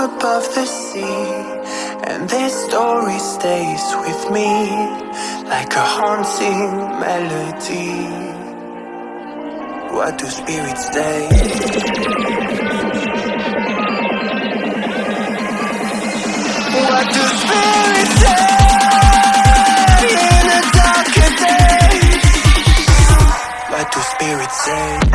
above the sea And this story stays with me Like a haunting melody What do spirits say? What do spirits say? In What do spirits say?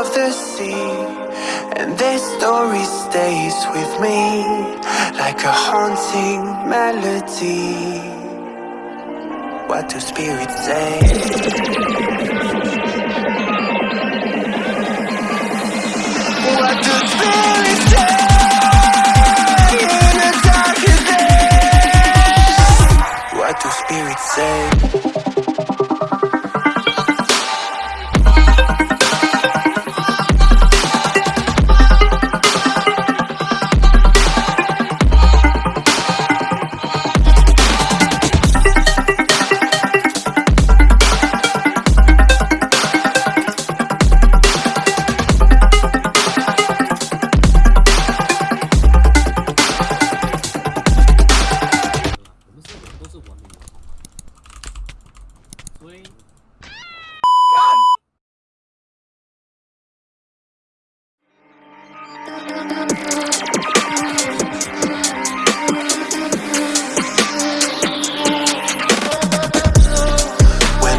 of the sea And this story stays with me Like a haunting melody What do spirits say? What do spirits say? In the What do spirits say? When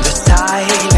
the time